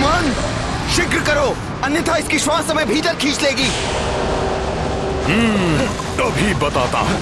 हनुमान शीघ्र करो अन्यथा इसकी श्वास समय भीतर खींच लेगी। हम्म, अभी बताता हूँ।